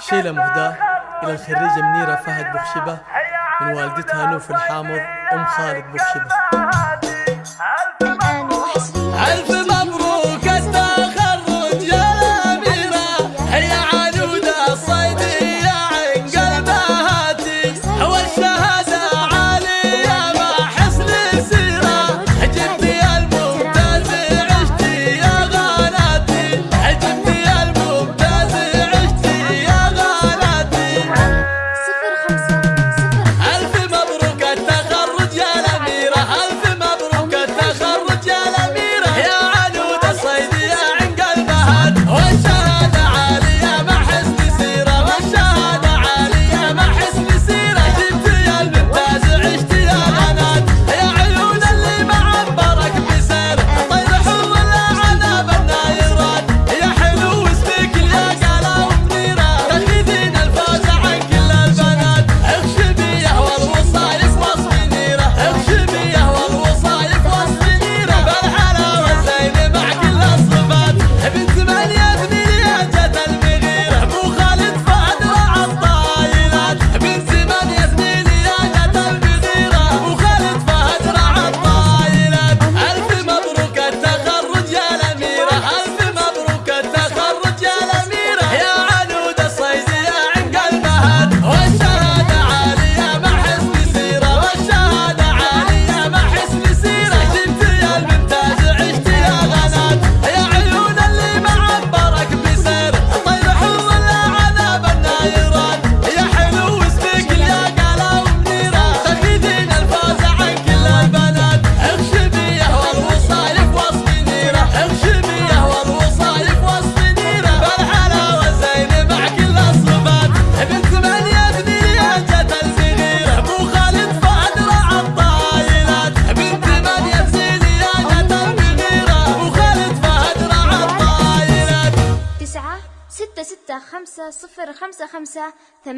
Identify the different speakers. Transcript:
Speaker 1: شيلة مهداة إلى الخريجة منيرة فهد بخشبة من والدتها نوف الحامض أم خالد بخشبة
Speaker 2: تسعة ستة ستة خمسة صفر خمسة خمسة